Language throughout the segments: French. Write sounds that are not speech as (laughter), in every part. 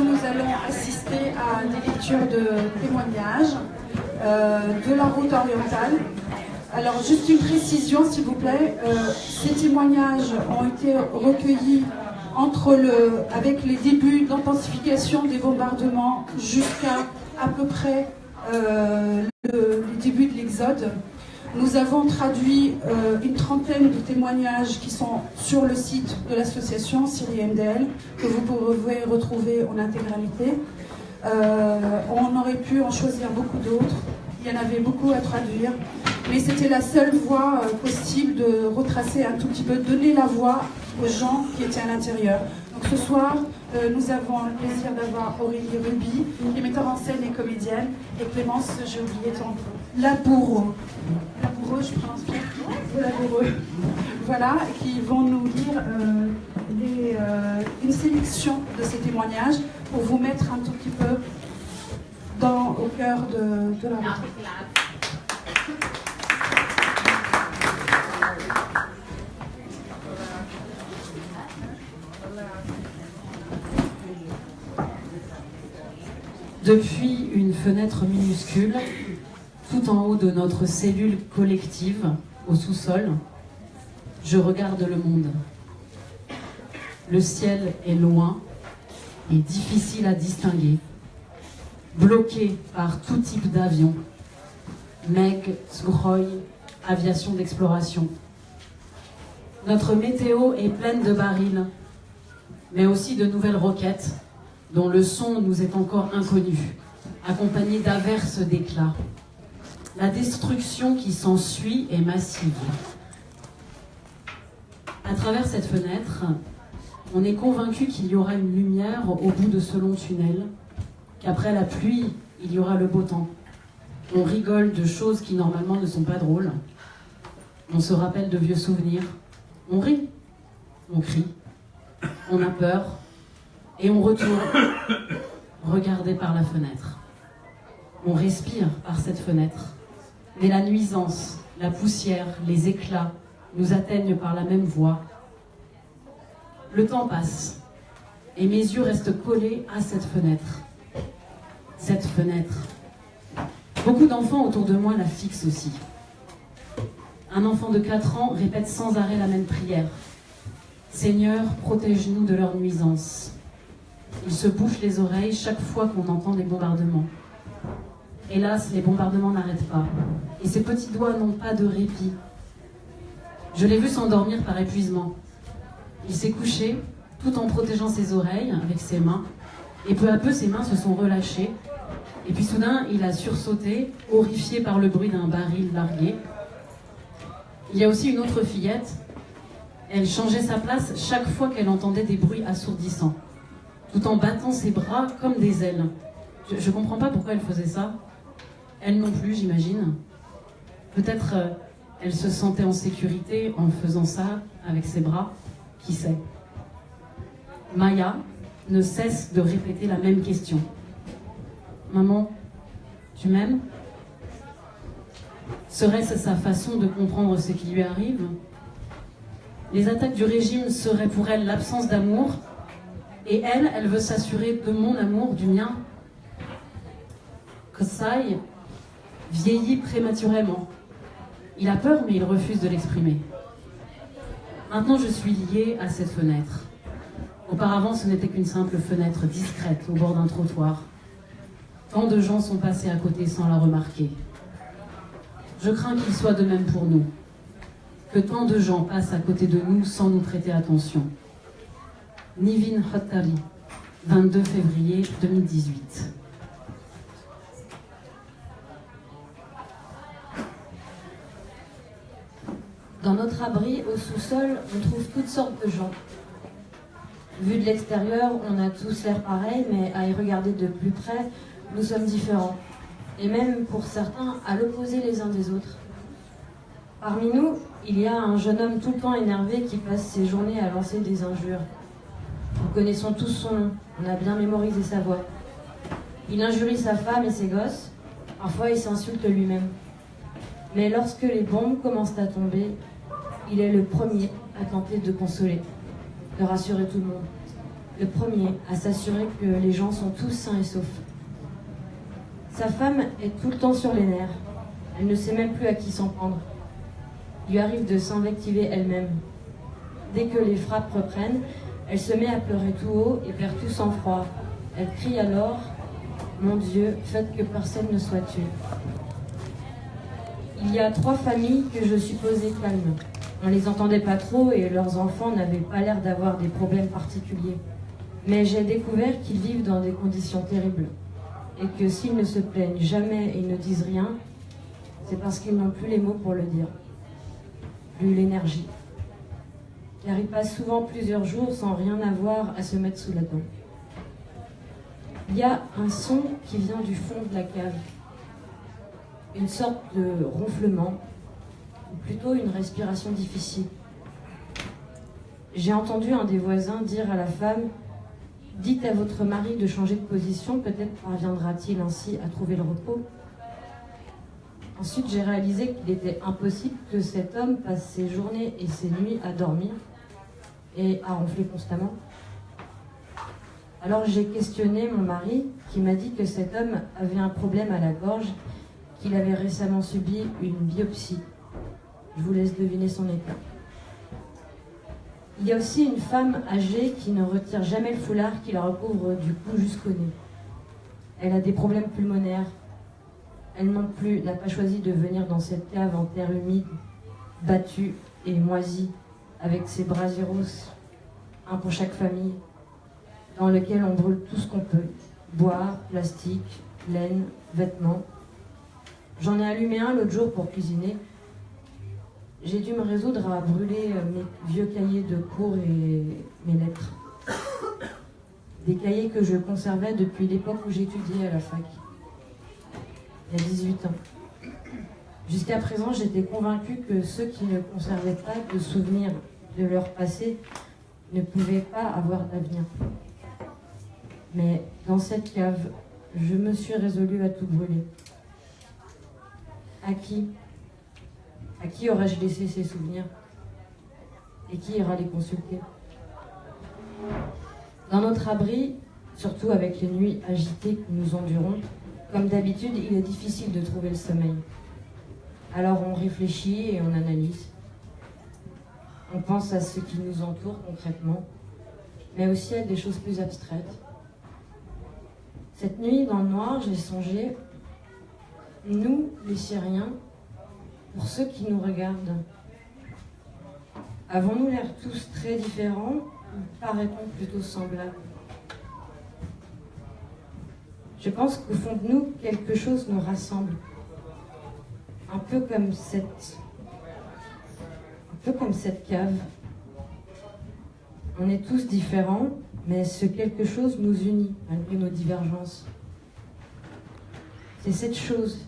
nous allons assister à des lectures de témoignages euh, de la route orientale. Alors, juste une précision, s'il vous plaît. Euh, ces témoignages ont été recueillis entre le, avec les débuts d'intensification des bombardements jusqu'à à peu près euh, le, début de l'exode. Nous avons traduit euh, une trentaine de témoignages qui sont sur le site de l'association Syrie MDL, que vous pouvez retrouver en intégralité. Euh, on aurait pu en choisir beaucoup d'autres. Il y en avait beaucoup à traduire. Mais c'était la seule voie euh, possible de retracer un tout petit peu, donner la voix aux gens qui étaient à l'intérieur. Donc ce soir, euh, nous avons le plaisir d'avoir Aurélie Ruby, qui est metteur en scène et comédienne, et Clémence, j'ai oublié ton Laboureux. Laboureux, je prononce bien Laboureux. Voilà, qui vont nous lire euh, une sélection de ces témoignages pour vous mettre un tout petit peu dans, au cœur de, de la. Depuis une fenêtre minuscule, tout en haut de notre cellule collective, au sous-sol, je regarde le monde. Le ciel est loin et difficile à distinguer, bloqué par tout type d'avion. Meg, Sukhoi, aviation d'exploration. Notre météo est pleine de barils, mais aussi de nouvelles roquettes dont le son nous est encore inconnu, accompagné d'averses d'éclats. La destruction qui s'ensuit est massive. À travers cette fenêtre, on est convaincu qu'il y aura une lumière au bout de ce long tunnel, qu'après la pluie, il y aura le beau temps. On rigole de choses qui normalement ne sont pas drôles. On se rappelle de vieux souvenirs. On rit, on crie, on a peur, et on retourne regarder par la fenêtre. On respire par cette fenêtre. Mais la nuisance, la poussière, les éclats nous atteignent par la même voie. Le temps passe et mes yeux restent collés à cette fenêtre. Cette fenêtre. Beaucoup d'enfants autour de moi la fixent aussi. Un enfant de 4 ans répète sans arrêt la même prière. Seigneur, protège-nous de leur nuisance. Il se bouche les oreilles chaque fois qu'on entend des bombardements. Hélas, les bombardements n'arrêtent pas. Et ses petits doigts n'ont pas de répit. Je l'ai vu s'endormir par épuisement. Il s'est couché tout en protégeant ses oreilles avec ses mains. Et peu à peu, ses mains se sont relâchées. Et puis soudain, il a sursauté, horrifié par le bruit d'un baril largué. Il y a aussi une autre fillette. Elle changeait sa place chaque fois qu'elle entendait des bruits assourdissants tout en battant ses bras comme des ailes. Je ne comprends pas pourquoi elle faisait ça. Elle non plus, j'imagine. Peut-être euh, elle se sentait en sécurité en faisant ça avec ses bras. Qui sait? Maya ne cesse de répéter la même question. Maman, tu m'aimes? Serait-ce sa façon de comprendre ce qui lui arrive? Les attaques du régime seraient pour elle l'absence d'amour? Et elle, elle veut s'assurer de mon amour, du mien. Kosai vieillit prématurément. Il a peur, mais il refuse de l'exprimer. Maintenant, je suis liée à cette fenêtre. Auparavant, ce n'était qu'une simple fenêtre discrète au bord d'un trottoir. Tant de gens sont passés à côté sans la remarquer. Je crains qu'il soit de même pour nous. Que tant de gens passent à côté de nous sans nous prêter attention. Nivin Hottari, 22 février 2018. Dans notre abri, au sous-sol, on trouve toutes sortes de gens. Vu de l'extérieur, on a tous l'air pareil, mais à y regarder de plus près, nous sommes différents. Et même pour certains, à l'opposé les uns des autres. Parmi nous, il y a un jeune homme tout le temps énervé qui passe ses journées à lancer des injures. Nous connaissons tous son nom, on a bien mémorisé sa voix. Il injurie sa femme et ses gosses, parfois il s'insulte lui-même. Mais lorsque les bombes commencent à tomber, il est le premier à tenter de consoler, de rassurer tout le monde, le premier à s'assurer que les gens sont tous sains et saufs. Sa femme est tout le temps sur les nerfs. Elle ne sait même plus à qui s'en prendre. Il lui arrive de s'invectiver elle-même. Dès que les frappes reprennent, elle se met à pleurer tout haut et perd tout sang-froid. Elle crie alors Mon Dieu, faites que personne ne soit tué. Il y a trois familles que je supposais calmes. On les entendait pas trop et leurs enfants n'avaient pas l'air d'avoir des problèmes particuliers. Mais j'ai découvert qu'ils vivent dans des conditions terribles et que s'ils ne se plaignent jamais et ne disent rien, c'est parce qu'ils n'ont plus les mots pour le dire, plus l'énergie. Car ils passent souvent plusieurs jours sans rien avoir à se mettre sous la dent. Il y a un son qui vient du fond de la cave, une sorte de ronflement, ou plutôt une respiration difficile. J'ai entendu un des voisins dire à la femme Dites à votre mari de changer de position, peut-être parviendra-t-il ainsi à trouver le repos. Ensuite, j'ai réalisé qu'il était impossible que cet homme passe ses journées et ses nuits à dormir et à ronfler constamment. Alors j'ai questionné mon mari qui m'a dit que cet homme avait un problème à la gorge, qu'il avait récemment subi une biopsie. Je vous laisse deviner son état. Il y a aussi une femme âgée qui ne retire jamais le foulard qui la recouvre du cou jusqu'au nez. Elle a des problèmes pulmonaires. Elle plus n'a pas choisi de venir dans cette cave en terre humide, battue et moisie, avec ses brasiros, un pour chaque famille, dans lequel on brûle tout ce qu'on peut. Bois, plastique, laine, vêtements. J'en ai allumé un l'autre jour pour cuisiner j'ai dû me résoudre à brûler euh, mes vieux cahiers de cours et mes lettres. (coughs) Des cahiers que je conservais depuis l'époque où j'étudiais à la fac, il y a 18 ans. Jusqu'à présent, j'étais convaincue que ceux qui ne conservaient pas de souvenirs de leur passé ne pouvaient pas avoir d'avenir. Mais dans cette cave, je me suis résolue à tout brûler. À qui? À qui aurais-je laissé ces souvenirs? Et qui ira les consulter? Dans notre abri, surtout avec les nuits agitées que nous endurons, comme d'habitude, il est difficile de trouver le sommeil. Alors on réfléchit et on analyse. On pense à ce qui nous entoure concrètement, mais aussi à des choses plus abstraites. Cette nuit, dans le noir, j'ai songé, nous, les Syriens, pour ceux qui nous regardent, avons-nous l'air tous très différents ou paraît-on plutôt semblables? Je pense qu'au fond de nous, quelque chose nous rassemble. Un peu comme cette, peu comme cette cave. On est tous différents, mais ce quelque chose nous unit malgré nos divergences. C'est cette chose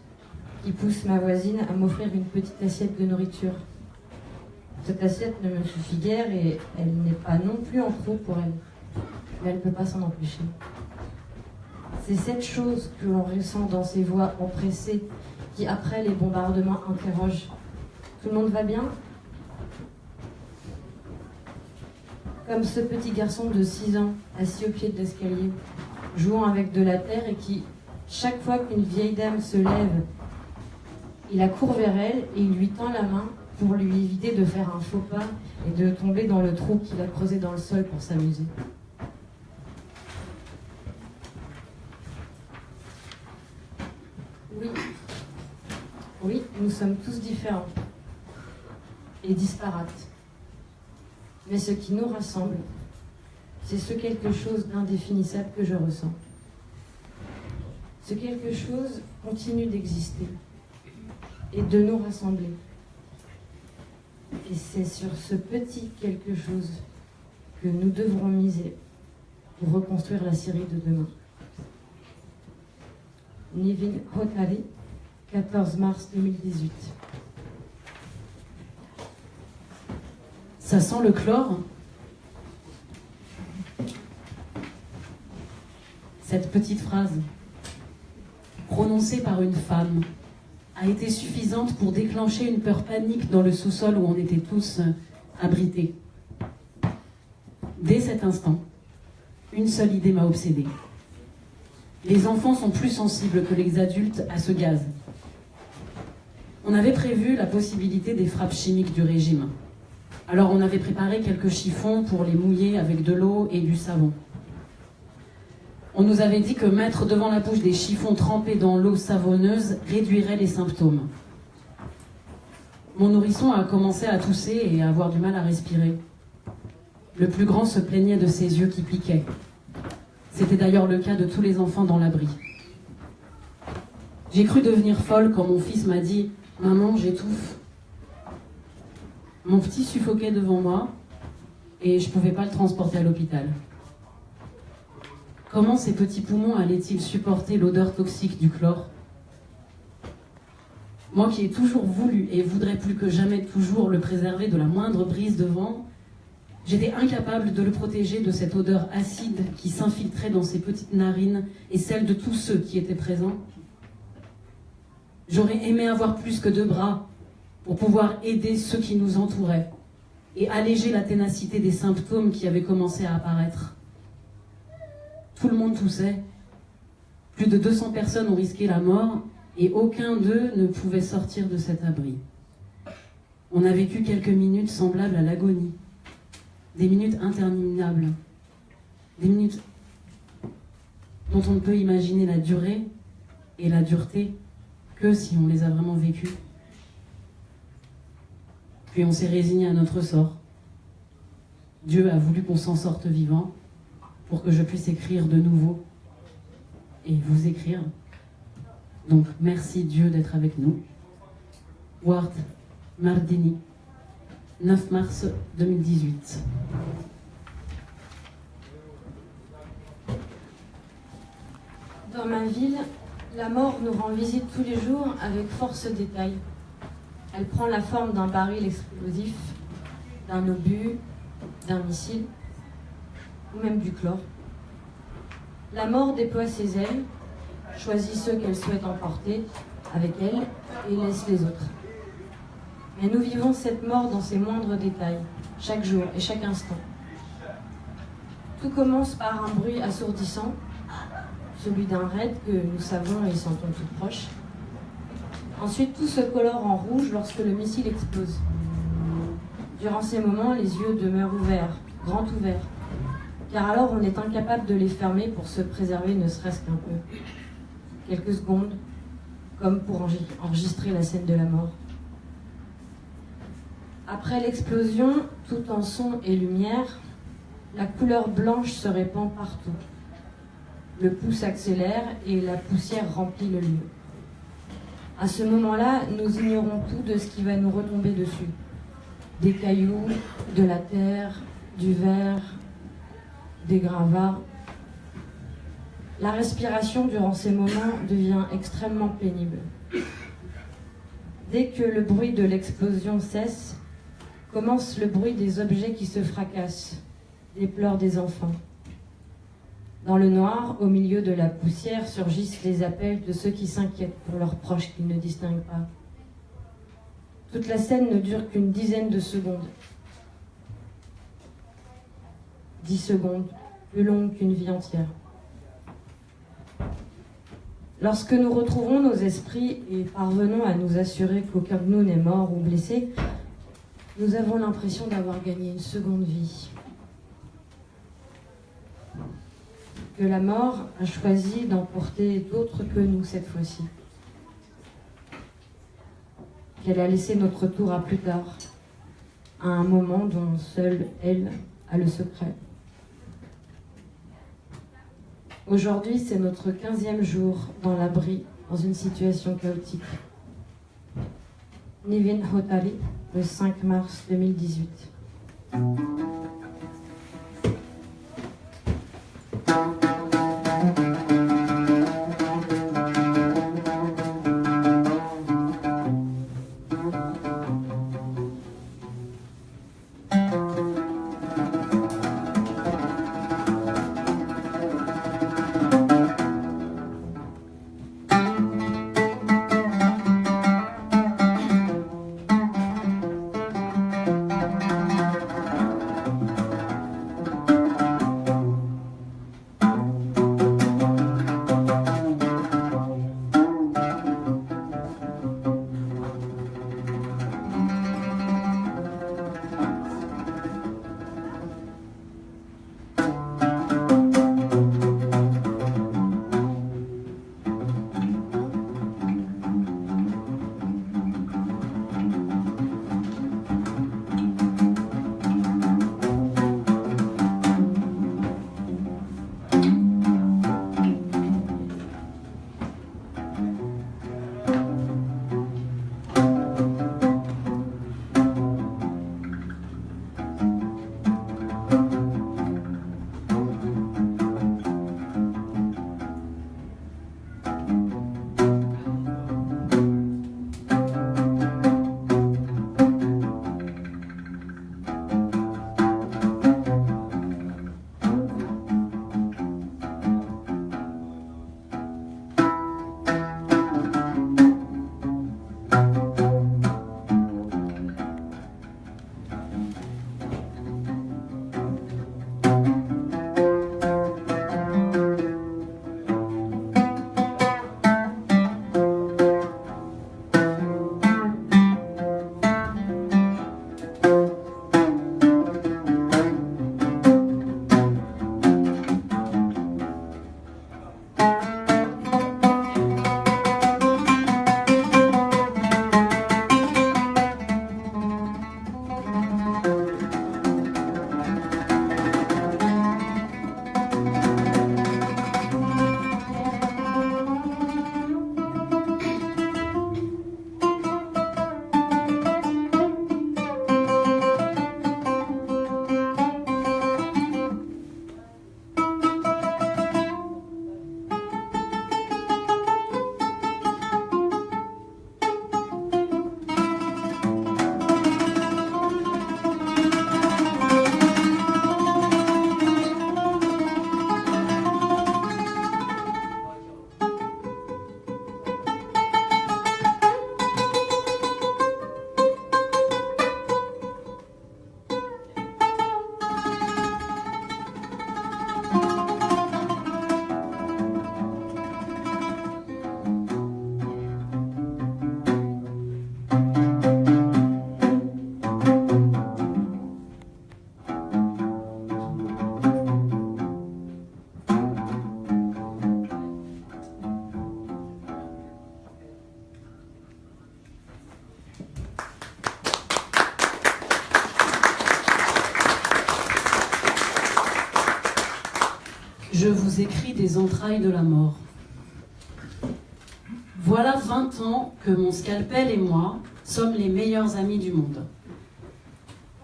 qui pousse ma voisine à m'offrir une petite assiette de nourriture. Cette assiette ne me suffit guère et elle n'est pas non plus en trop pour elle. Mais elle ne peut pas s'en empêcher. C'est cette chose que l'on ressent dans ces voix empressées qui, après les bombardements, interrogent. Tout le monde va bien? Comme ce petit garçon de 6 ans, assis au pied de l'escalier, jouant avec de la terre et qui, chaque fois qu'une vieille dame se lève il accourt vers elle et il lui tend la main pour lui éviter de faire un faux pas et de tomber dans le trou qu'il a creusé dans le sol pour s'amuser. Oui, oui, nous sommes tous différents et disparates. Mais ce qui nous rassemble, c'est ce quelque chose d'indéfinissable que je ressens. Ce quelque chose continue d'exister et de nous rassembler. Et c'est sur ce petit quelque chose que nous devrons miser pour reconstruire la Syrie de demain. Nivin Hotari, 14 mars 2018. Ça sent le chlore Cette petite phrase, prononcée par une femme, a été suffisante pour déclencher une peur panique dans le sous-sol où on était tous euh, abrités. Dès cet instant, une seule idée m'a obsédée. Les enfants sont plus sensibles que les adultes à ce gaz. On avait prévu la possibilité des frappes chimiques du régime. Alors on avait préparé quelques chiffons pour les mouiller avec de l'eau et du savon. On nous avait dit que mettre devant la bouche des chiffons trempés dans l'eau savonneuse réduirait les symptômes. Mon nourrisson a commencé à tousser et à avoir du mal à respirer. Le plus grand se plaignait de ses yeux qui piquaient. C'était d'ailleurs le cas de tous les enfants dans l'abri. J'ai cru devenir folle quand mon fils m'a dit Maman, j'étouffe. Mon petit suffoquait devant moi et je ne pouvais pas le transporter à l'hôpital. Comment ces petits poumons allaient-ils supporter l'odeur toxique du chlore? Moi qui ai toujours voulu et voudrais plus que jamais toujours le préserver de la moindre brise de vent, j'étais incapable de le protéger de cette odeur acide qui s'infiltrait dans ses petites narines et celle de tous ceux qui étaient présents. J'aurais aimé avoir plus que deux bras pour pouvoir aider ceux qui nous entouraient et alléger la ténacité des symptômes qui avaient commencé à apparaître. Tout le monde toussait. Plus de 200 personnes ont risqué la mort et aucun d'eux ne pouvait sortir de cet abri. On a vécu quelques minutes semblables à l'agonie, des minutes interminables, des minutes dont on ne peut imaginer la durée et la dureté que si on les a vraiment vécues. Puis on s'est résigné à notre sort. Dieu a voulu qu'on s'en sorte vivant pour que je puisse écrire de nouveau et vous écrire. Donc merci Dieu d'être avec nous. Ward Mardini, 9 mars 2018. Dans ma ville, la mort nous rend visite tous les jours avec force détail. Elle prend la forme d'un baril explosif, d'un obus, d'un missile ou même du chlore. La mort déploie ses ailes, choisit ceux qu'elle souhaite emporter avec elle et laisse les autres. Mais nous vivons cette mort dans ses moindres détails, chaque jour et chaque instant. Tout commence par un bruit assourdissant, celui d'un raid que nous savons et sentons tout proche. Ensuite, tout se colore en rouge lorsque le missile explose. Durant ces moments, les yeux demeurent ouverts, grands ouverts, car alors on est incapable de les fermer pour se préserver ne serait-ce qu'un peu. Quelques secondes, comme pour enregistrer la scène de la mort. Après l'explosion, tout en son et lumière, la couleur blanche se répand partout. Le pouls s'accélère et la poussière remplit le lieu. À ce moment-là, nous ignorons tout de ce qui va nous retomber dessus. Des cailloux, de la terre, du verre, des gravats. La respiration durant ces moments devient extrêmement pénible. Dès que le bruit de l'explosion cesse, commence le bruit des objets qui se fracassent, des pleurs des enfants. Dans le noir, au milieu de la poussière, surgissent les appels de ceux qui s'inquiètent pour leurs proches qu'ils ne distinguent pas. Toute la scène ne dure qu'une dizaine de secondes. Dix secondes, plus longues qu'une vie entière. Lorsque nous retrouvons nos esprits et parvenons à nous assurer qu'aucun de nous n'est mort ou blessé, nous avons l'impression d'avoir gagné une seconde vie. La mort a choisi d'emporter d'autres que nous cette fois-ci. Qu'elle a laissé notre tour à plus tard, à un moment dont seule elle a le secret. Aujourd'hui, c'est notre quinzième jour dans l'abri, dans une situation chaotique. Nivin Hotali, le 5 mars 2018. Vous écris des entrailles de la mort. Voilà 20 ans que mon scalpel et moi sommes les meilleurs amis du monde.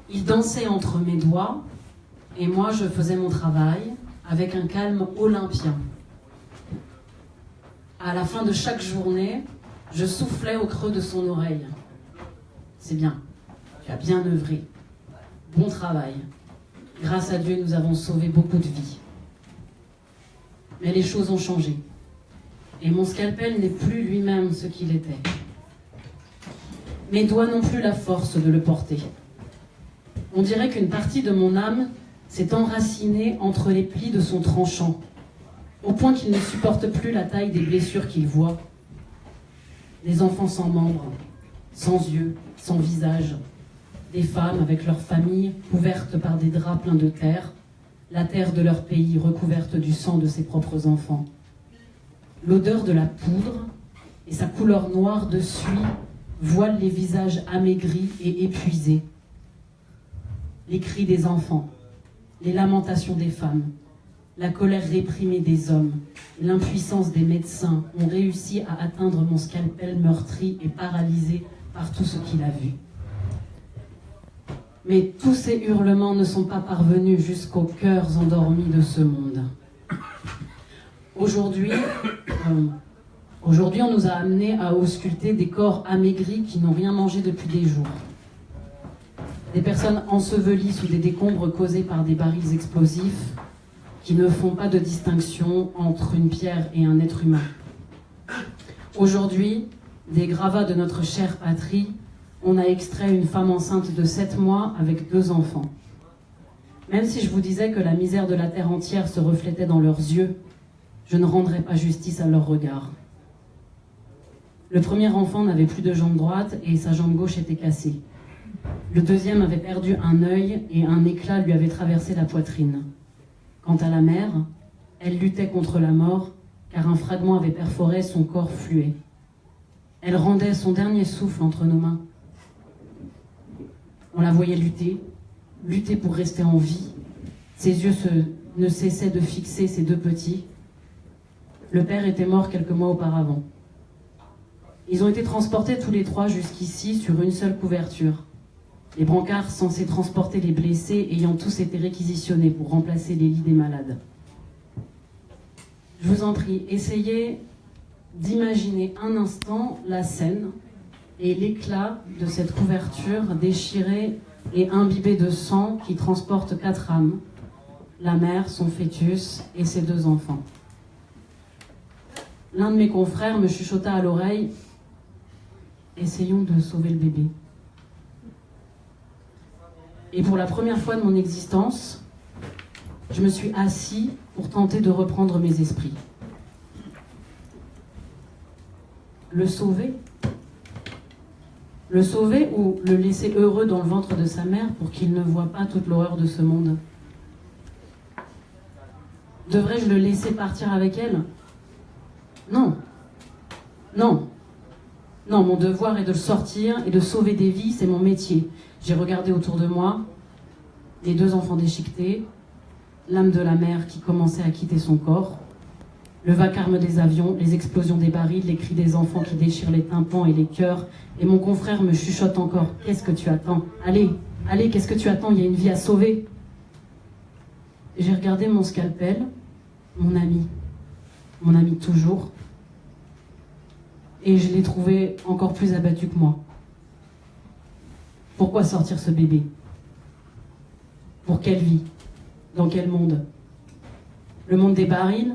Il dansait entre mes doigts et moi je faisais mon travail avec un calme olympien. À la fin de chaque journée, je soufflais au creux de son oreille. C'est bien, tu as bien œuvré. Bon travail. Grâce à Dieu, nous avons sauvé beaucoup de vies. Mais les choses ont changé. Et mon scalpel n'est plus lui-même ce qu'il était. Mes doigts n'ont plus la force de le porter. On dirait qu'une partie de mon âme s'est enracinée entre les plis de son tranchant, au point qu'il ne supporte plus la taille des blessures qu'il voit. Des enfants sans membres, sans yeux, sans visage, des femmes avec leurs familles couvertes par des draps pleins de terre, la terre de leur pays recouverte du sang de ses propres enfants. L'odeur de la poudre et sa couleur noire de suie voilent les visages amaigris et épuisés. Les cris des enfants, les lamentations des femmes, la colère réprimée des hommes, l'impuissance des médecins ont réussi à atteindre mon scalpel meurtri et paralysé par tout ce qu'il a vu. Mais tous ces hurlements ne sont pas parvenus jusqu'aux cœurs endormis de ce monde. Aujourd'hui, euh, aujourd'hui, on nous a amenés à ausculter des corps amaigris qui n'ont rien mangé depuis des jours. Des personnes ensevelies sous des décombres causés par des barils explosifs qui ne font pas de distinction entre une pierre et un être humain. Aujourd'hui, des gravats de notre chère patrie, on a extrait une femme enceinte de 7 mois avec deux enfants. Même si je vous disais que la misère de la terre entière se reflétait dans leurs yeux, je ne rendrai pas justice à leur regard. Le premier enfant n'avait plus de jambe droite et sa jambe gauche était cassée. Le deuxième avait perdu un œil et un éclat lui avait traversé la poitrine. Quant à la mère, elle luttait contre la mort car un fragment avait perforé son corps fluet. Elle rendait son dernier souffle entre nos mains. On la voyait lutter, lutter pour rester en vie. Ses yeux ne cessaient de fixer ses deux petits, le père était mort quelques mois auparavant. Ils ont été transportés tous les trois jusqu'ici sur une seule couverture. Les brancards censés transporter les blessés ayant tous été réquisitionnés pour remplacer les lits des malades. Je vous en prie, essayez d'imaginer un instant la scène et l'éclat de cette couverture déchirée et imbibée de sang qui transporte quatre âmes, la mère, son fœtus et ses deux enfants l'un de mes confrères me chuchota à l'oreille Essayons de sauver le bébé. Et pour la première fois de mon existence, je me suis assis pour tenter de reprendre mes esprits. Le sauver Le sauver ou le laisser heureux dans le ventre de sa mère pour qu'il ne voit pas toute l'horreur de ce monde? Devrais-je le laisser partir avec elle? Non. Non. Non, mon devoir est de le sortir et de sauver des vies, c'est mon métier. J'ai regardé autour de moi les deux enfants déchiquetés, l'âme de la mère qui commençait à quitter son corps, le vacarme des avions, les explosions des barils, les cris des enfants qui déchirent les tympans et les cœurs, et mon confrère me chuchote encore Qu'est-ce que tu attends? Allez, allez, qu'est-ce que tu attends? Il y a une vie à sauver. J'ai regardé mon scalpel, mon ami, mon ami toujours, et je l'ai trouvé encore plus abattu que moi. Pourquoi sortir ce bébé? Pour quelle vie? Dans quel monde? Le monde des barils?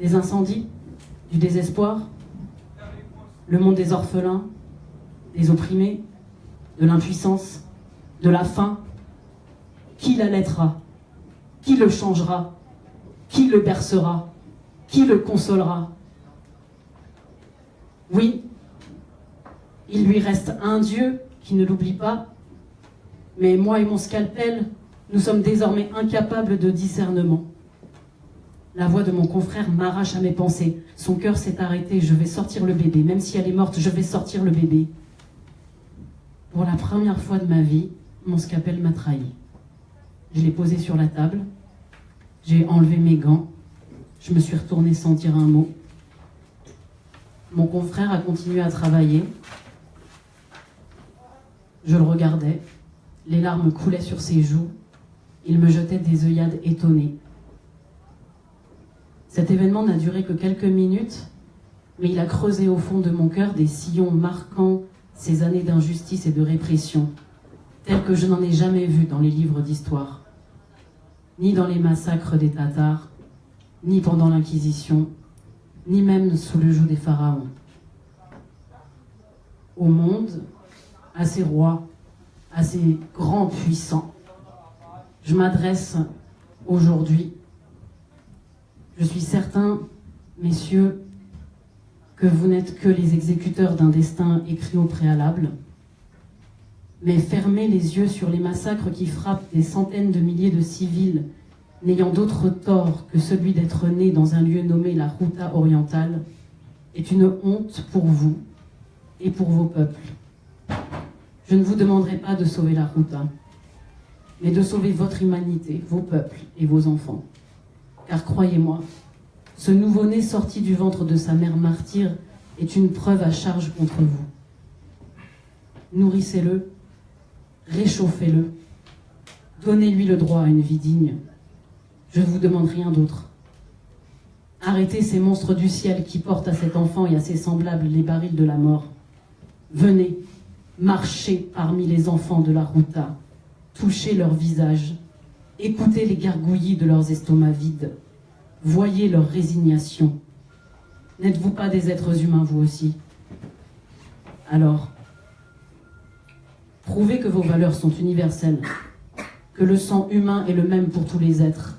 Des incendies Du désespoir Le monde des orphelins Des opprimés De l'impuissance De la faim. Qui l'allaitera Qui le changera? Qui le bercera? Qui le consolera? Oui, il lui reste un Dieu qui ne l'oublie pas, mais moi et mon scalpel, nous sommes désormais incapables de discernement. La voix de mon confrère m'arrache à mes pensées. Son cœur s'est arrêté, je vais sortir le bébé. Même si elle est morte, je vais sortir le bébé. Pour la première fois de ma vie, mon scalpel m'a trahi. Je l'ai posé sur la table, j'ai enlevé mes gants, Je me suis retournée sans dire un mot. Mon confrère a continué à travailler. Je le regardais. Les larmes coulaient sur ses joues. Il me jetait des œillades étonnées. Cet événement n'a duré que quelques minutes, mais il a creusé au fond de mon cœur des sillons marquant ces années d'injustice et de répression, telles que je n'en ai jamais vues dans les livres d'histoire, ni dans les massacres des Tatars, ni pendant l'Inquisition, ni même sous le joug des pharaons. Au monde, à ces rois, à ces grands puissants, je m'adresse aujourd'hui. Je suis certain, messieurs, que vous n'êtes que les exécuteurs d'un destin écrit au préalable. Mais fermez les yeux sur les massacres qui frappent des centaines de milliers de civils n'ayant d'autre tort que celui d'être né dans un lieu nommé la Ruta orientale est une honte pour vous et pour vos peuples. Je ne vous demanderai pas de sauver la Ruta, mais de sauver votre humanité, vos peuples et vos enfants. Car croyez-moi, ce nouveau-né sorti du ventre de sa mère martyre est une preuve à charge contre vous. Nourrissez-le, réchauffez-le, donnez-lui le droit à une vie digne. Je ne vous demande rien d'autre. Arrêtez ces monstres du ciel qui portent à cet enfant et à ses semblables les barils de la mort. Venez, marchez parmi les enfants de la Ruta, touchez leurs visages, écoutez les gargouillis de leurs estomacs vides, voyez leur résignation. N'êtes-vous pas des êtres humains, vous aussi? Alors, prouvez que vos valeurs sont universelles, que le sang humain est le même pour tous les êtres,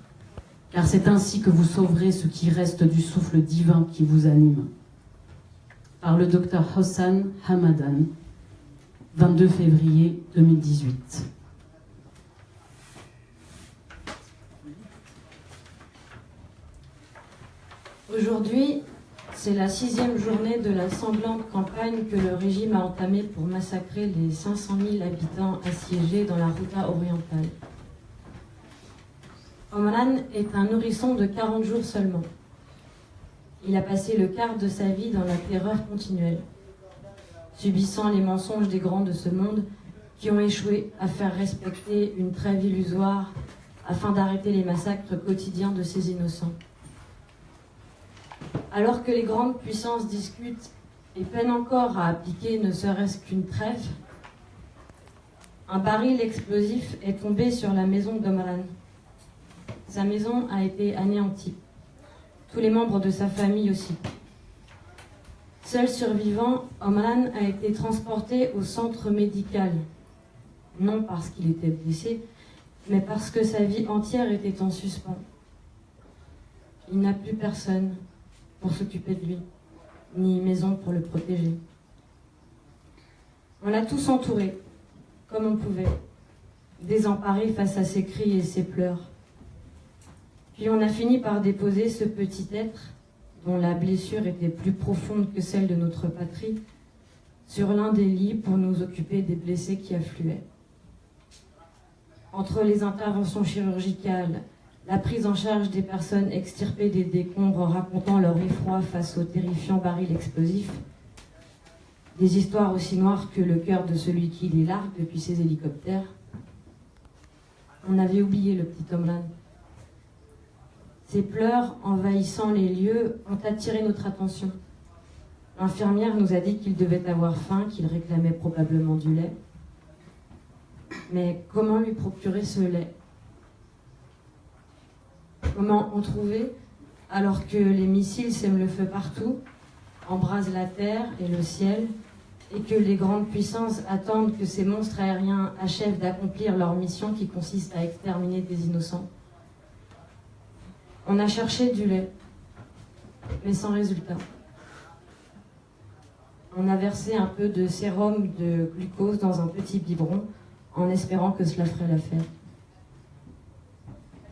car c'est ainsi que vous sauverez ce qui reste du souffle divin qui vous anime. Par le docteur Hossan Hamadan, 22 février 2018. Aujourd'hui, c'est la sixième journée de la sanglante campagne que le régime a entamée pour massacrer les 500 000 habitants assiégés dans la Ruta orientale. Omran est un nourrisson de 40 jours seulement. Il a passé le quart de sa vie dans la terreur continuelle, subissant les mensonges des grands de ce monde qui ont échoué à faire respecter une trêve illusoire afin d'arrêter les massacres quotidiens de ces innocents. Alors que les grandes puissances discutent et peinent encore à appliquer ne serait-ce qu'une trêve, un baril explosif est tombé sur la maison d'Omran. Sa maison a été anéantie. Tous les membres de sa famille aussi. Seul survivant, Omran a été transporté au centre médical. Non parce qu'il était blessé, mais parce que sa vie entière était en suspens. Il n'a plus personne pour s'occuper de lui, ni maison pour le protéger. On l'a tous entouré, comme on pouvait, désemparé face à ses cris et ses pleurs. Puis on a fini par déposer ce petit être, dont la blessure était plus profonde que celle de notre patrie, sur l'un des lits pour nous occuper des blessés qui affluaient. Entre les interventions chirurgicales, la prise en charge des personnes extirpées des décombres racontant leur effroi face aux terrifiants barils explosifs, des histoires aussi noires que le cœur de celui qui les largue depuis ses hélicoptères. On avait oublié le petit Omran. Ses pleurs envahissant les lieux ont attiré notre attention. L'infirmière nous a dit qu'il devait avoir faim, qu'il réclamait probablement du lait. Mais comment lui procurer ce lait? Comment en trouver alors que les missiles sèment le feu partout, embrasent la terre et le ciel, et que les grandes puissances attendent que ces monstres aériens achèvent d'accomplir leur mission qui consiste à exterminer des innocents? On a cherché du lait, mais sans résultat. On a versé un peu de sérum de glucose dans un petit biberon en espérant que cela ferait l'affaire.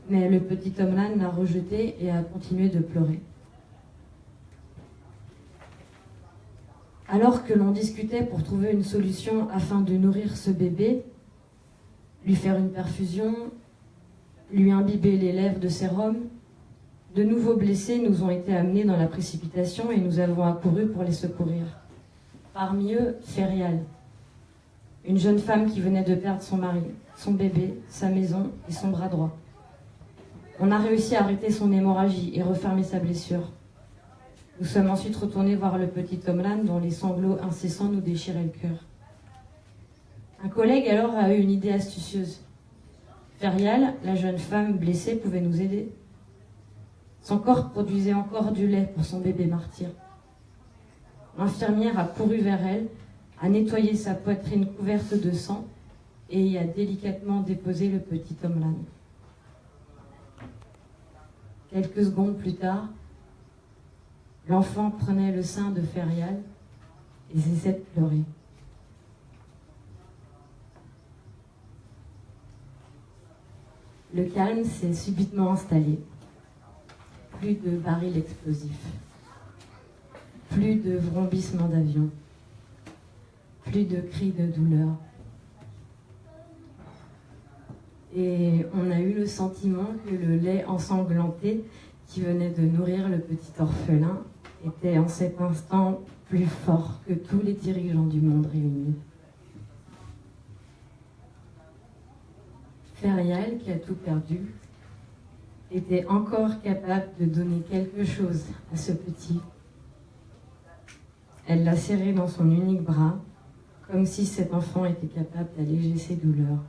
Mais le petit Tomlan l'a rejeté et a continué de pleurer. Alors que l'on discutait pour trouver une solution afin de nourrir ce bébé, lui faire une perfusion, lui imbiber les lèvres de sérum, De nouveaux blessés nous ont été amenés dans la précipitation et nous avons accouru pour les secourir. Parmi eux, Ferial, une jeune femme qui venait de perdre son mari, son bébé, sa maison et son bras droit. On a réussi à arrêter son hémorragie et refermer sa blessure. Nous sommes ensuite retournés voir le petit Tomlan dont les sanglots incessants nous déchiraient le cœur. Un collègue alors a eu une idée astucieuse. Ferial, la jeune femme blessée, pouvait nous aider. Son corps produisait encore du lait pour son bébé martyr. L'infirmière a couru vers elle, a nettoyé sa poitrine couverte de sang et y a délicatement déposé le petit Tomlan. Quelques secondes plus tard, l'enfant prenait le sein de Ferial et cessait de pleurer. Le calme s'est subitement installé. Plus de barils explosifs. Plus de vrombissements d'avions. Plus de cris de douleur. Et on a eu le sentiment que le lait ensanglanté qui venait de nourrir le petit orphelin était en cet instant plus fort que tous les dirigeants du monde réunis. Ferial, qui a tout perdu, était encore capable de donner quelque chose à ce petit. Elle l'a serré dans son unique bras, comme si cet enfant était capable d'alléger ses douleurs.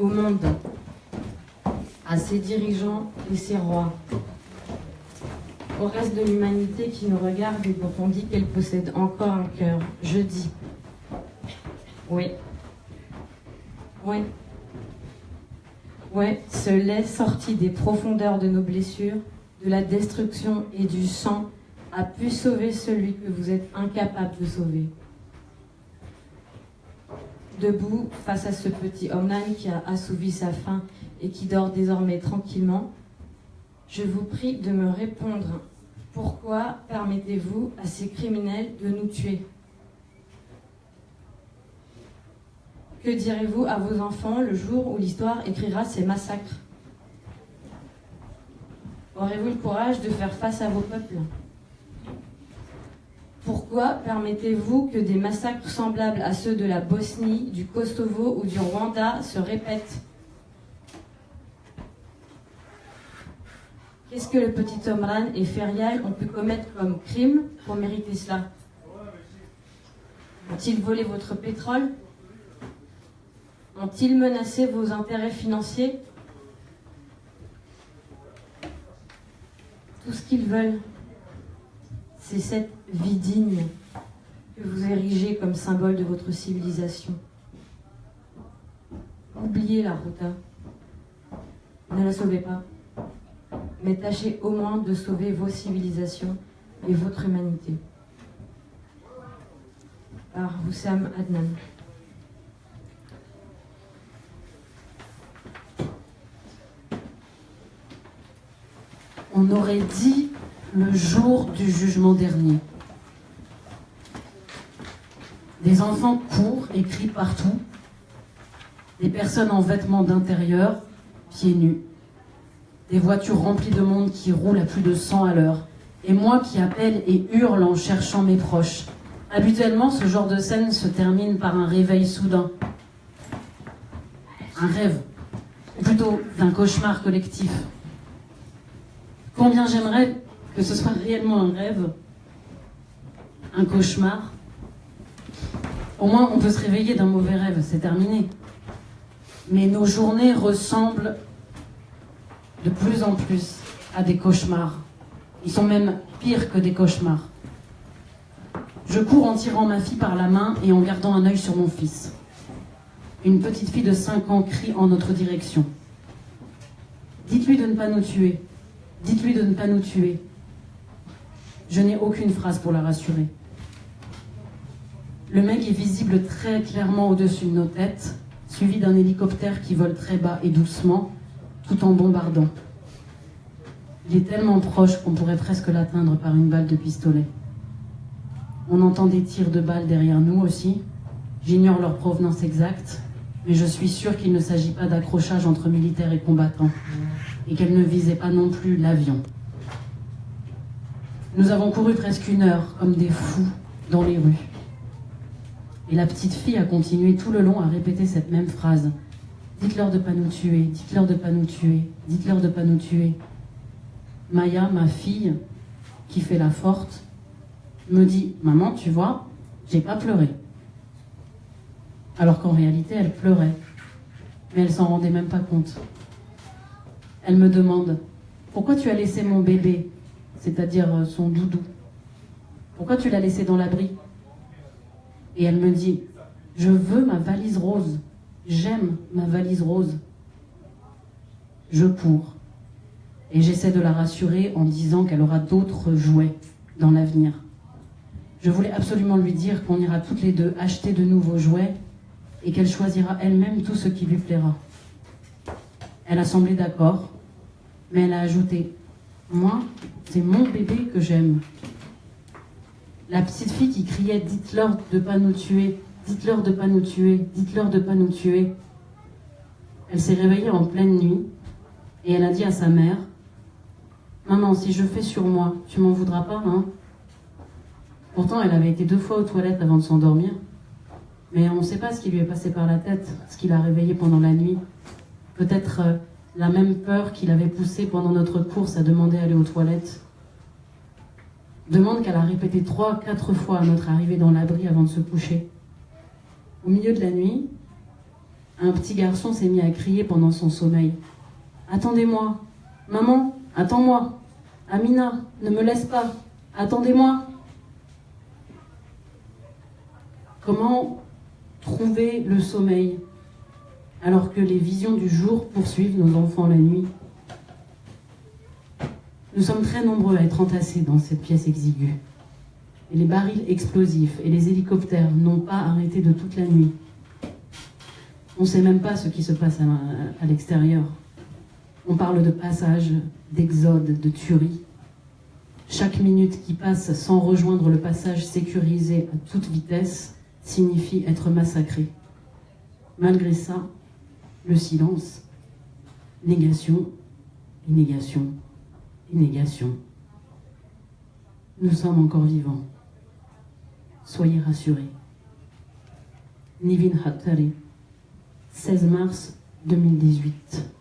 Au monde, à ses dirigeants et ses rois, au reste de l'humanité qui nous regarde et dont on dit qu'elle possède encore un cœur. Je dis, oui, oui, oui, ce lait sorti des profondeurs de nos blessures, de la destruction et du sang a pu sauver celui que vous êtes incapable de sauver. Debout, face à ce petit homme qui a assouvi sa faim et qui dort désormais tranquillement, je vous prie de me répondre. Pourquoi permettez-vous à ces criminels de nous tuer? Que direz-vous à vos enfants le jour où l'histoire écrira ces massacres? Aurez-vous le courage de faire face à vos peuples? Pourquoi permettez-vous que des massacres semblables à ceux de la Bosnie, du Kosovo ou du Rwanda se répètent? Qu'est-ce que le petit Omran et Ferial ont pu commettre comme crime pour mériter cela? Ont-ils volé votre pétrole? Ont-ils menacé vos intérêts financiers? Tout ce qu'ils veulent, c'est cette vie digne que vous érigez comme symbole de votre civilisation. Oubliez la Ruta. Ne la sauvez pas mais tâchez au moins de sauver vos civilisations et votre humanité. Par Woussam Adnan. On aurait dit le jour du jugement dernier. Des enfants courent et crient partout. Des personnes en vêtements d'intérieur, pieds nus des voitures remplies de monde qui roulent à plus de 100 à l'heure, et moi qui appelle et hurle en cherchant mes proches. Habituellement, ce genre de scène se termine par un réveil soudain. Un rêve, ou plutôt d'un cauchemar collectif. Combien j'aimerais que ce soit réellement un rêve, un cauchemar. Au moins, on peut se réveiller d'un mauvais rêve, c'est terminé. Mais nos journées ressemblent de plus en plus à des cauchemars. Ils sont même pires que des cauchemars. Je cours en tirant ma fille par la main et en gardant un œil sur mon fils. Une petite fille de 5 ans crie en notre direction. Dites-lui de ne pas nous tuer. Dites-lui de ne pas nous tuer. Je n'ai aucune phrase pour la rassurer. Le mec est visible très clairement au-dessus de nos têtes, suivi d'un hélicoptère qui vole très bas et doucement, tout en bombardant. Il est tellement proche qu'on pourrait presque l'atteindre par une balle de pistolet. On entend des tirs de balles derrière nous aussi. J'ignore leur provenance exacte, mais je suis sûr qu'il ne s'agit pas d'accrochage entre militaires et combattants, et qu'elles ne visaient pas non plus l'avion. Nous avons couru presque une heure, comme des fous, dans les rues. Et la petite fille a continué tout le long à répéter cette même phrase. Dites-leur de pas nous tuer, dites-leur de pas nous tuer, dites-leur de pas nous tuer. Maya, ma fille, qui fait la forte, me dit Maman, tu vois, j'ai pas pleuré. Alors qu'en réalité, elle pleurait. Mais elle s'en rendait même pas compte. Elle me demande Pourquoi tu as laissé mon bébé, c'est-à-dire euh, son doudou Pourquoi tu l'as laissé dans l'abri? Et elle me dit Je veux ma valise rose. J'aime ma valise rose. Je cours. Et j'essaie de la rassurer en disant qu'elle aura d'autres jouets dans l'avenir. Je voulais absolument lui dire qu'on ira toutes les deux acheter de nouveaux jouets et qu'elle choisira elle-même tout ce qui lui plaira. Elle a semblé d'accord, mais elle a ajouté Moi, c'est mon bébé que j'aime. La petite fille qui criait Dites-leur de pas nous tuer, dites-leur de pas nous tuer, dites-leur de pas nous tuer. Elle s'est réveillée en pleine nuit et elle a dit à sa mère Maman, si je fais sur moi, tu m'en voudras pas, hein Pourtant, elle avait été deux fois aux toilettes avant de s'endormir. Mais on ne sait pas ce qui lui est passé par la tête, ce qui l'a réveillé pendant la nuit. Peut-être euh, la même peur qui l'avait poussé pendant notre course à demander à aller aux toilettes. Demande qu'elle a répété trois, quatre fois à notre arrivée dans l'abri avant de se coucher. Au milieu de la nuit, un petit garçon s'est mis à crier pendant son sommeil. Attendez-moi, maman, attends-moi. Amina, ne me laisse pas, attendez-moi. Comment trouver le sommeil? Alors que les visions du jour poursuivent nos enfants la nuit Nous sommes très nombreux à être entassés dans cette pièce exiguë. Et les barils explosifs et les hélicoptères n'ont pas arrêté de toute la nuit. On ne sait même pas ce qui se passe à, l'extérieur. On parle de passage, d'exode, de tuerie. Chaque minute qui passe sans rejoindre le passage sécurisé à toute vitesse signifie être massacré. Malgré ça, le silence, négation, négation, négation. Nous sommes encore vivants. Soyez rassurés. Nivin Hattari, 16 mars 2018.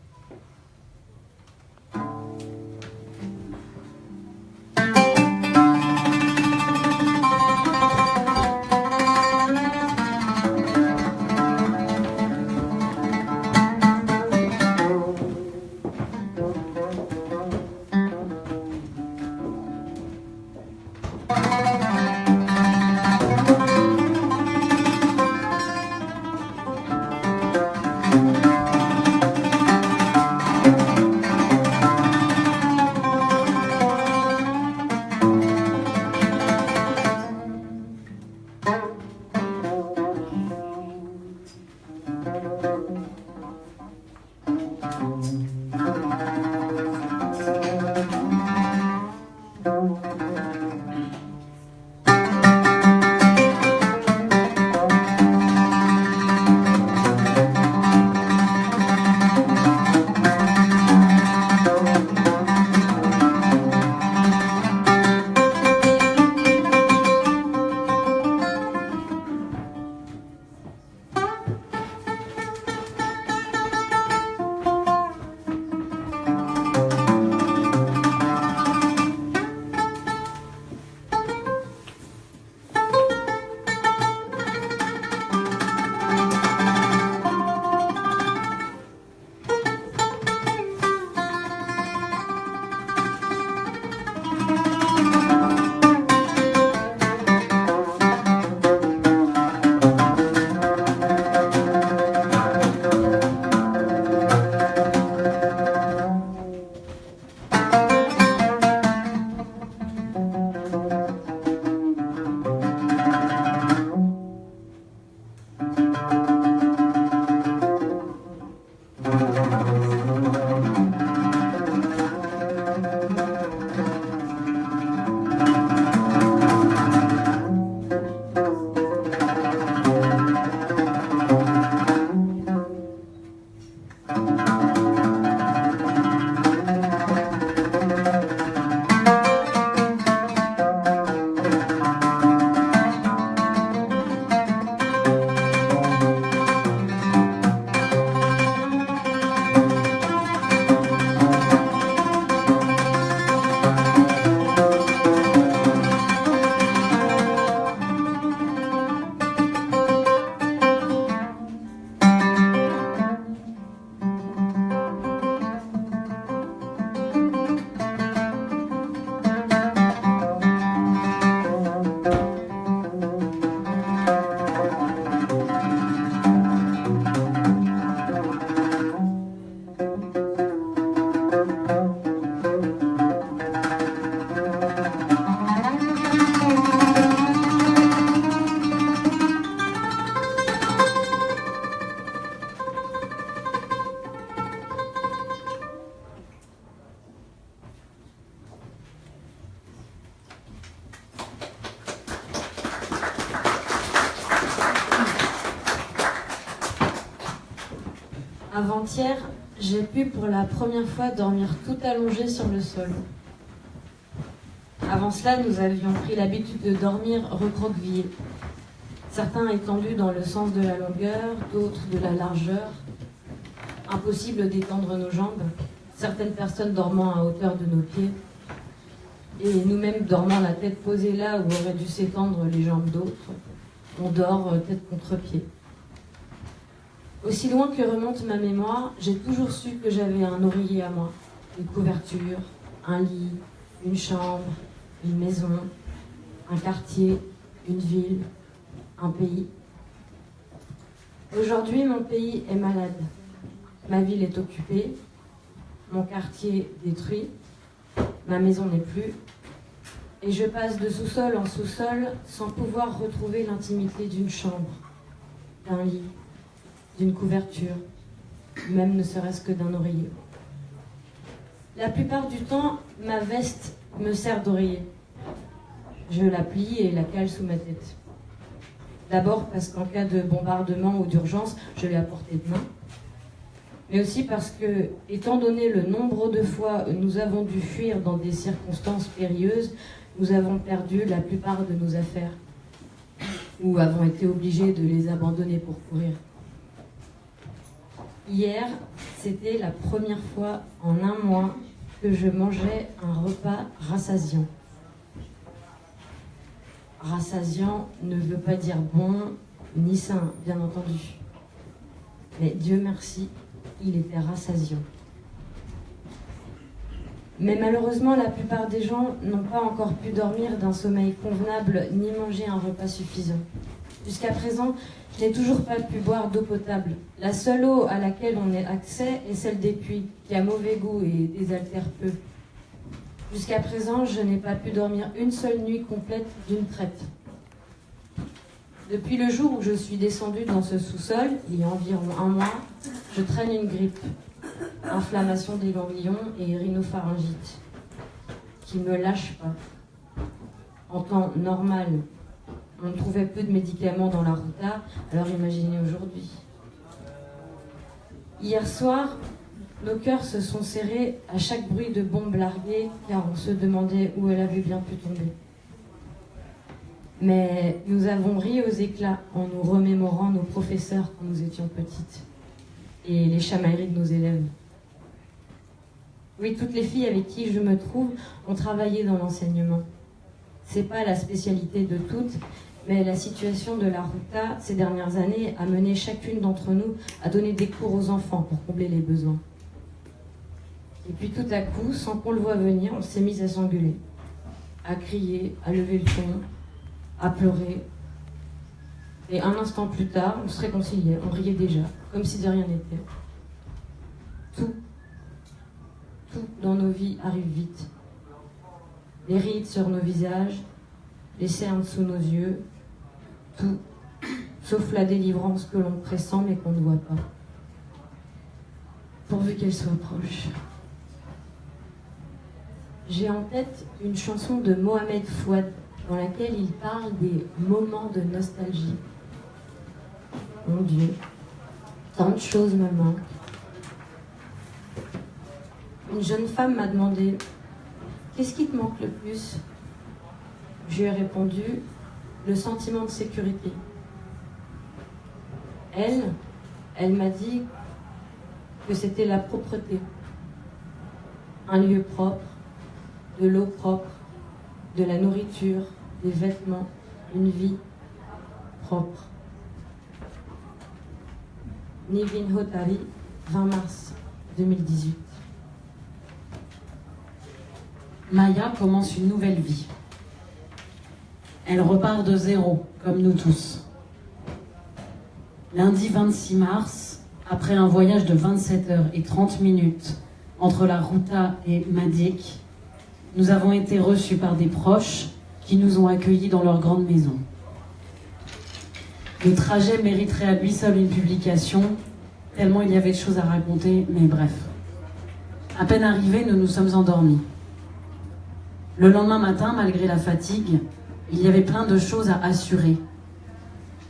Avant-hier, j'ai pu pour la première fois dormir tout allongé sur le sol. Avant cela, nous avions pris l'habitude de dormir recroquevillés. Certains étendus dans le sens de la longueur, d'autres de la largeur. Impossible d'étendre nos jambes, certaines personnes dormant à hauteur de nos pieds, et nous-mêmes dormant la tête posée là où auraient dû s'étendre les jambes d'autres. On dort euh, tête contre pied. Aussi loin que remonte ma mémoire, j'ai toujours su que j'avais un oreiller à moi, une couverture, un lit, une chambre, une maison, un quartier, une ville, un pays. Aujourd'hui, mon pays est malade. Ma ville est occupée, mon quartier détruit, ma maison n'est plus, et je passe de sous-sol en sous-sol sans pouvoir retrouver l'intimité d'une chambre, d'un lit, d'une couverture, même ne serait-ce que d'un oreiller. La plupart du temps, ma veste me sert d'oreiller. Je la plie et la cale sous ma tête. D'abord parce qu'en cas de bombardement ou d'urgence, je l'ai à portée de main. Mais aussi parce que, étant donné le nombre de fois où nous avons dû fuir dans des circonstances périlleuses, nous avons perdu la plupart de nos affaires ou avons été obligés de les abandonner pour courir. Hier, c'était la première fois en un mois que je mangeais un repas rassasiant. Rassasiant ne veut pas dire bon ni sain, bien entendu. Mais Dieu merci, il était rassasiant. Mais malheureusement, la plupart des gens n'ont pas encore pu dormir d'un sommeil convenable ni manger un repas suffisant. Jusqu'à présent, je n'ai toujours pas pu boire d'eau potable. La seule eau à laquelle on ait accès est celle des puits, qui a mauvais goût et désaltère peu. Jusqu'à présent, je n'ai pas pu dormir une seule nuit complète d'une traite. Depuis le jour où je suis descendue dans ce sous-sol, il y a environ un mois, je traîne une grippe, inflammation des ganglions et rhinopharyngite, qui me lâche pas. En temps normal, on trouvait peu de médicaments dans la Ruta, alors imaginez aujourd'hui. Hier soir, nos cœurs se sont serrés à chaque bruit de bombe larguée, car on se demandait où elle avait bien pu tomber. Mais nous avons ri aux éclats en nous remémorant nos professeurs quand nous étions petites et les chamailleries de nos élèves. Oui, toutes les filles avec qui je me trouve ont travaillé dans l'enseignement. C'est pas la spécialité de toutes, mais la situation de la Ruta ces dernières années a mené chacune d'entre nous à donner des cours aux enfants pour combler les besoins. Et puis tout à coup, sans qu'on le voie venir, on s'est mis à s'engueuler, à crier, à lever le ton, à pleurer. Et un instant plus tard, on se réconciliait, on riait déjà, comme si de rien n'était. Tout, tout dans nos vies arrive vite. Les rides sur nos visages, les cernes sous nos yeux, tout, sauf la délivrance que l'on pressent mais qu'on ne voit pas. Pourvu qu'elle soit proche. J'ai en tête une chanson de Mohamed Fouad dans laquelle il parle des moments de nostalgie. Mon Dieu, tant de choses me manquent. Une jeune femme m'a demandé Qu'est-ce qui te manque le plus? Je lui ai répondu Le sentiment de sécurité. Elle, elle m'a dit que c'était la propreté. Un lieu propre, de l'eau propre, de la nourriture, des vêtements, une vie propre. Nivin Hotari, 20 mars 2018. Maya commence une nouvelle vie. Elle repart de zéro, comme nous tous. Lundi 26 mars, après un voyage de 27 heures et 30 minutes entre la Ruta et Madik, nous avons été reçus par des proches qui nous ont accueillis dans leur grande maison. Le trajet mériterait à lui seul une publication, tellement il y avait de choses à raconter, mais bref. À peine arrivés, nous nous sommes endormis. Le lendemain matin, malgré la fatigue, il y avait plein de choses à assurer.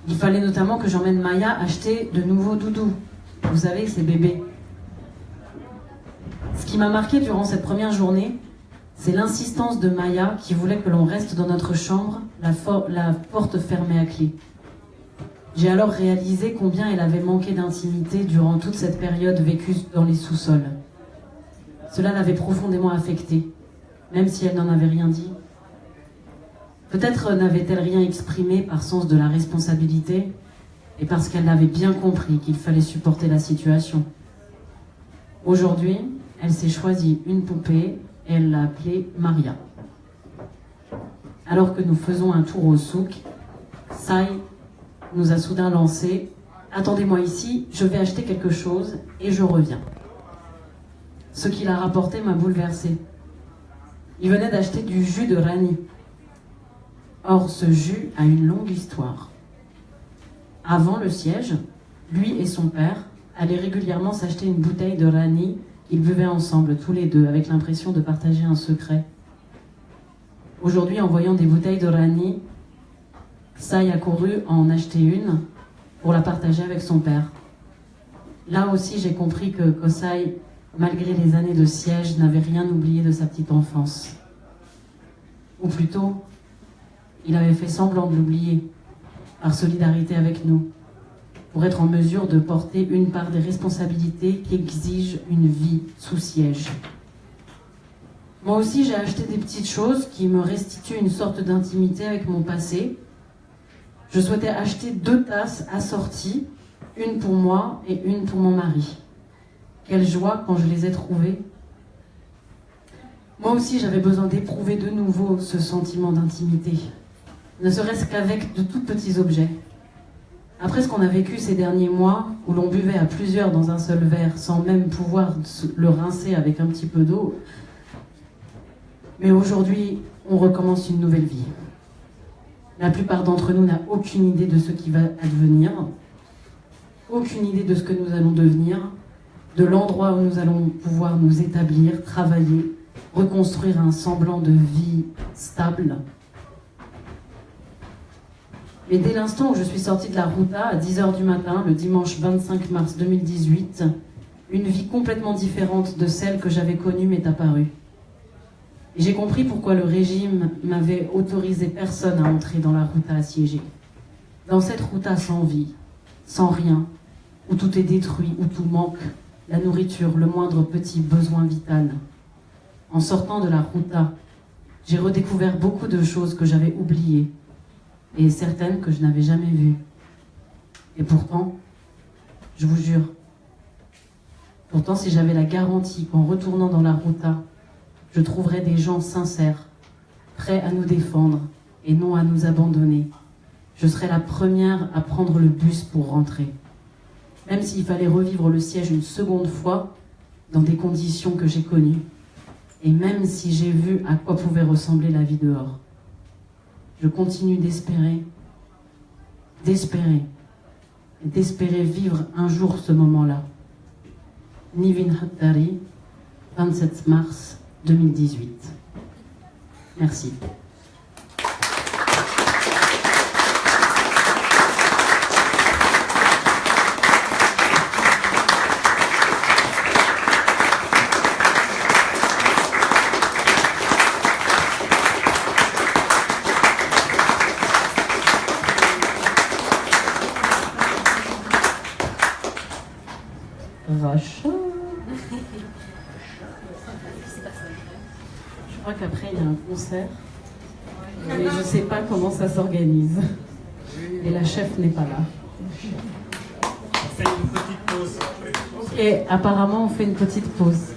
Il fallait notamment que j'emmène Maya acheter de nouveaux doudous. Vous savez, ces bébés. Ce qui m'a marqué durant cette première journée, c'est l'insistance de Maya qui voulait que l'on reste dans notre chambre, la, la porte fermée à clé. J'ai alors réalisé combien elle avait manqué d'intimité durant toute cette période vécue dans les sous-sols. Cela l'avait profondément affectée, même si elle n'en avait rien dit. Peut-être n'avait-elle rien exprimé par sens de la responsabilité et parce qu'elle avait bien compris qu'il fallait supporter la situation. Aujourd'hui, elle s'est choisie une poupée et elle l'a appelée Maria. Alors que nous faisons un tour au souk, Sai nous a soudain lancé Attendez-moi ici, je vais acheter quelque chose et je reviens. Ce qu'il a rapporté m'a bouleversé. Il venait d'acheter du jus de rani. Or, ce jus a une longue histoire. Avant le siège, lui et son père allaient régulièrement s'acheter une bouteille de rani qu'ils buvaient ensemble, tous les deux, avec l'impression de partager un secret. Aujourd'hui, en voyant des bouteilles de rani, Sai a couru en acheter une pour la partager avec son père. Là aussi, j'ai compris que Kosai, malgré les années de siège, n'avait rien oublié de sa petite enfance. Ou plutôt, il avait fait semblant de l'oublier, par solidarité avec nous, pour être en mesure de porter une part des responsabilités qui exigent une vie sous siège. Moi aussi, j'ai acheté des petites choses qui me restituent une sorte d'intimité avec mon passé, je souhaitais acheter deux tasses assorties, une pour moi et une pour mon mari. Quelle joie quand je les ai trouvées. Moi aussi, j'avais besoin d'éprouver de nouveau ce sentiment d'intimité, ne serait-ce qu'avec de tout petits objets. Après ce qu'on a vécu ces derniers mois, où l'on buvait à plusieurs dans un seul verre sans même pouvoir le rincer avec un petit peu d'eau, mais aujourd'hui, on recommence une nouvelle vie. La plupart d'entre nous n'a aucune idée de ce qui va advenir, aucune idée de ce que nous allons devenir, de l'endroit où nous allons pouvoir nous établir, travailler, reconstruire un semblant de vie stable. Mais dès l'instant où je suis sortie de la Ruta à 10h du matin, le dimanche 25 mars 2018, une vie complètement différente de celle que j'avais connue m'est apparue. Et j'ai compris pourquoi le régime m'avait autorisé personne à entrer dans la route assiégée. Dans cette route sans vie, sans rien, où tout est détruit, où tout manque, la nourriture, le moindre petit besoin vital. En sortant de la ruta, j'ai redécouvert beaucoup de choses que j'avais oubliées et certaines que je n'avais jamais vues. Et pourtant, je vous jure, pourtant si j'avais la garantie qu'en retournant dans la ruta, je trouverai des gens sincères, prêts à nous défendre et non à nous abandonner. Je serai la première à prendre le bus pour rentrer. Même s'il fallait revivre le siège une seconde fois, dans des conditions que j'ai connues, et même si j'ai vu à quoi pouvait ressembler la vie dehors. Je continue d'espérer, d'espérer, d'espérer vivre un jour ce moment-là. Nivin Hattari, 27 mars 2018. Merci. Vache. crois qu'après, il y a un concert. Mais je ne sais pas comment ça s'organise. Et la chef n'est pas là. On fait une petite pause. Ok, apparemment, on fait une petite pause.